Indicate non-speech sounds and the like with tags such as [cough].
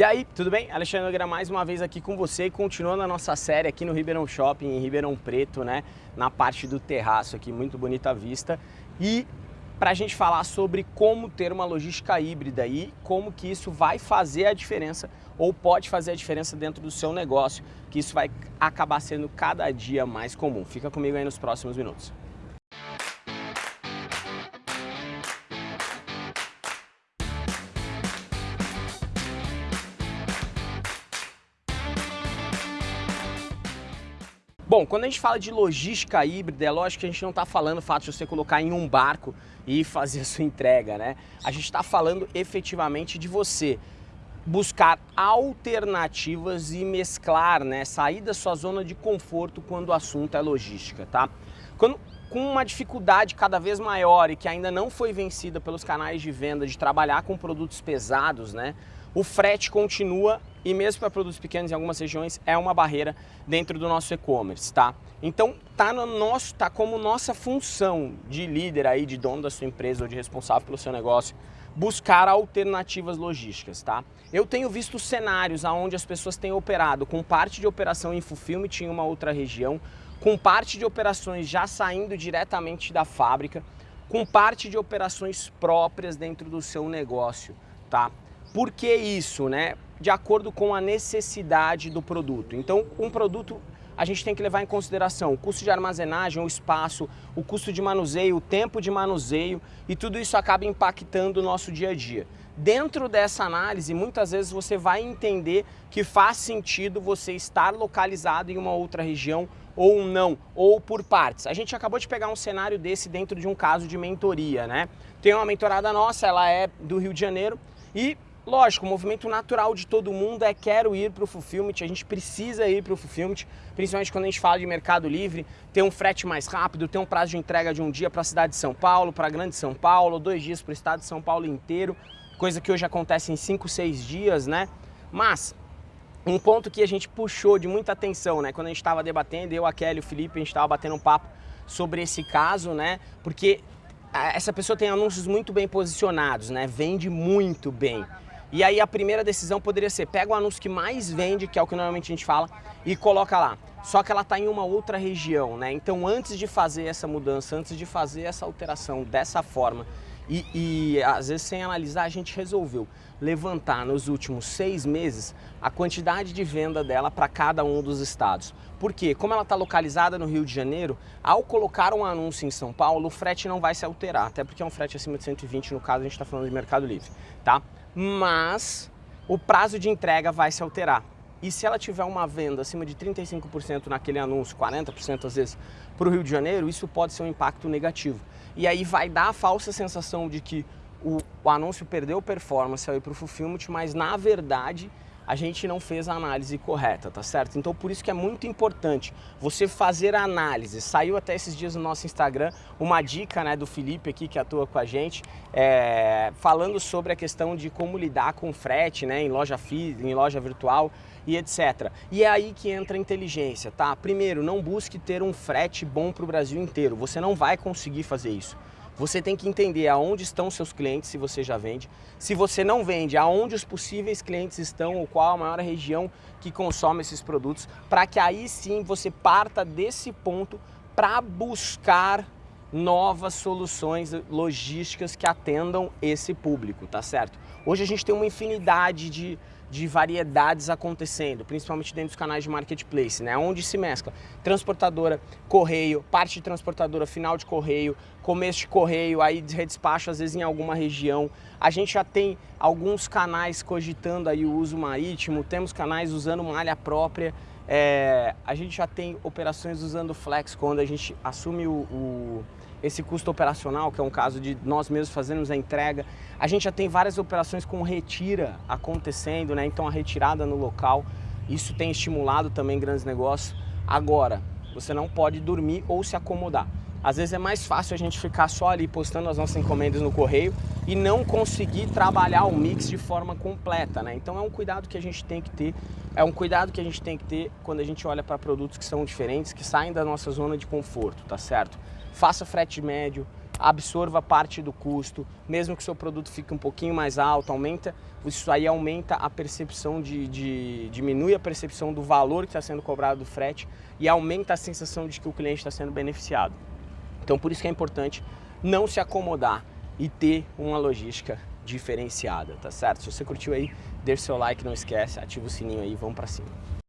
E aí, tudo bem? Alexandre Nogueira mais uma vez aqui com você e continuando a nossa série aqui no Ribeirão Shopping, em Ribeirão Preto, né? Na parte do terraço aqui, muito bonita vista. E para a gente falar sobre como ter uma logística híbrida e como que isso vai fazer a diferença ou pode fazer a diferença dentro do seu negócio, que isso vai acabar sendo cada dia mais comum. Fica comigo aí nos próximos minutos. Bom, quando a gente fala de logística híbrida, é lógico que a gente não está falando o fato de você colocar em um barco e [laughs] fazer a sua entrega, né? A gente está falando efetivamente de você buscar alternativas e mesclar, né? Sair da sua zona de conforto quando o assunto é logística, tá? Quando, com uma dificuldade cada vez maior e que ainda não foi vencida pelos canais de venda de trabalhar com produtos pesados, né? O frete continua e mesmo para produtos pequenos em algumas regiões é uma barreira dentro do nosso e-commerce, tá? Então tá no nosso, tá como nossa função de líder aí, de dono da sua empresa ou de responsável pelo seu negócio, buscar alternativas logísticas, tá? Eu tenho visto cenários onde as pessoas têm operado com parte de operação em fulfillment em uma outra região, com parte de operações já saindo diretamente da fábrica, com parte de operações próprias dentro do seu negócio, tá? Por que isso, né? De acordo com a necessidade do produto. Então, um produto a gente tem que levar em consideração o custo de armazenagem, o espaço, o custo de manuseio, o tempo de manuseio e tudo isso acaba impactando o nosso dia a dia. Dentro dessa análise, muitas vezes você vai entender que faz sentido você estar localizado em uma outra região ou não, ou por partes. A gente acabou de pegar um cenário desse dentro de um caso de mentoria, né? Tem uma mentorada nossa, ela é do Rio de Janeiro e Lógico, o movimento natural de todo mundo é quero ir para o fulfillment, a gente precisa ir para o fulfillment, principalmente quando a gente fala de mercado livre, ter um frete mais rápido, ter um prazo de entrega de um dia para a cidade de São Paulo, para a grande São Paulo, dois dias para o estado de São Paulo inteiro, coisa que hoje acontece em cinco, seis dias, né? Mas um ponto que a gente puxou de muita atenção, né? Quando a gente estava debatendo, eu, a Kelly o Felipe, a gente estava batendo um papo sobre esse caso, né? Porque essa pessoa tem anúncios muito bem posicionados, né? Vende muito bem. E aí a primeira decisão poderia ser, pega o anúncio que mais vende, que é o que normalmente a gente fala, e coloca lá. Só que ela está em uma outra região, né? Então antes de fazer essa mudança, antes de fazer essa alteração dessa forma, e, e, às vezes sem analisar, a gente resolveu levantar nos últimos seis meses a quantidade de venda dela para cada um dos estados. Porque, como ela está localizada no Rio de Janeiro, ao colocar um anúncio em São Paulo, o frete não vai se alterar, até porque é um frete acima de 120, no caso a gente está falando de Mercado Livre, tá? mas o prazo de entrega vai se alterar. E se ela tiver uma venda acima de 35% naquele anúncio, 40% às vezes, para o Rio de Janeiro, isso pode ser um impacto negativo. E aí vai dar a falsa sensação de que o, o anúncio perdeu performance ao ir para o fulfillment, mas na verdade a gente não fez a análise correta, tá certo? Então por isso que é muito importante você fazer a análise. Saiu até esses dias no nosso Instagram uma dica né, do Felipe aqui que atua com a gente, é, falando sobre a questão de como lidar com frete né, em loja em loja virtual e etc. E é aí que entra a inteligência, tá? Primeiro, não busque ter um frete bom para o Brasil inteiro, você não vai conseguir fazer isso. Você tem que entender aonde estão seus clientes, se você já vende. Se você não vende, aonde os possíveis clientes estão, ou qual a maior região que consome esses produtos, para que aí sim você parta desse ponto para buscar novas soluções logísticas que atendam esse público, tá certo? Hoje a gente tem uma infinidade de de variedades acontecendo, principalmente dentro dos canais de marketplace, né? Onde se mescla transportadora, correio, parte de transportadora, final de correio, começo de correio, aí de redespacho às vezes em alguma região. A gente já tem alguns canais cogitando aí o uso marítimo, temos canais usando malha própria, é, a gente já tem operações usando flex quando a gente assume o, o esse custo operacional, que é um caso de nós mesmos fazermos a entrega. A gente já tem várias operações com retira acontecendo, né? então a retirada no local, isso tem estimulado também grandes negócios. Agora, você não pode dormir ou se acomodar. Às vezes é mais fácil a gente ficar só ali postando as nossas encomendas no correio e não conseguir trabalhar o mix de forma completa, né? Então é um cuidado que a gente tem que ter, é um cuidado que a gente tem que ter quando a gente olha para produtos que são diferentes, que saem da nossa zona de conforto, tá certo? faça frete médio, absorva parte do custo, mesmo que seu produto fique um pouquinho mais alto, aumenta, isso aí aumenta a percepção de, de diminui a percepção do valor que está sendo cobrado do frete e aumenta a sensação de que o cliente está sendo beneficiado. Então por isso que é importante não se acomodar e ter uma logística diferenciada, tá certo? Se você curtiu aí, deixa seu like, não esquece, ativa o sininho aí, vamos para cima.